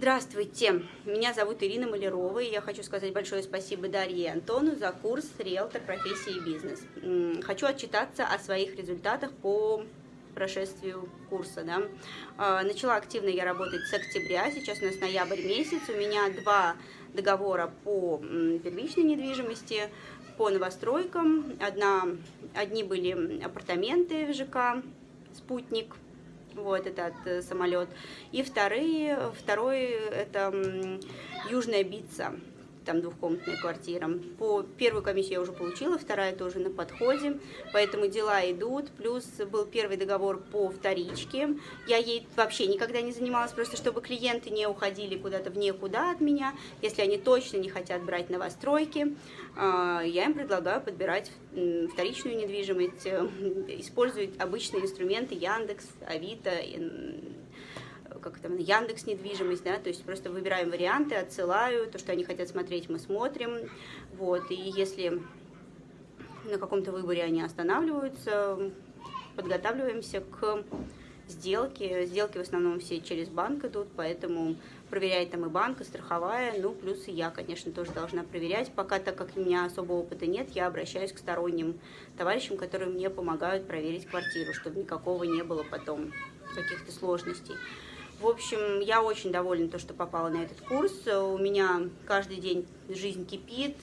Здравствуйте, меня зовут Ирина Малярова, и я хочу сказать большое спасибо Дарье и Антону за курс «Риэлтор. Профессия и бизнес». Хочу отчитаться о своих результатах по прошествию курса. Да. А, начала активно я работать с октября, сейчас у нас ноябрь месяц, у меня два договора по первичной недвижимости, по новостройкам. Одна, одни были апартаменты в ЖК «Спутник», вот этот э, самолет. И вторые, второй это Южная Бица, там двухкомнатная квартира. По первую комиссию я уже получила, вторая тоже на подходе, поэтому дела идут. Плюс был первый договор по вторичке. Я ей вообще никогда не занималась, просто чтобы клиенты не уходили куда-то в никуда от меня. Если они точно не хотят брать новостройки, а, я им предлагаю подбирать вторичную недвижимость, э, использовать обычные инструменты Яндекс, Авито, как там, Яндекс недвижимость, да, то есть просто выбираем варианты, отсылаю, то, что они хотят смотреть, мы смотрим, вот, и если на каком-то выборе они останавливаются, подготавливаемся к сделке, сделки в основном все через банк идут, поэтому проверяет там и банк, и страховая, ну, плюс и я, конечно, тоже должна проверять, пока, так как у меня особого опыта нет, я обращаюсь к сторонним товарищам, которые мне помогают проверить квартиру, чтобы никакого не было потом каких-то сложностей. В общем, я очень довольна, то, что попала на этот курс. У меня каждый день жизнь кипит,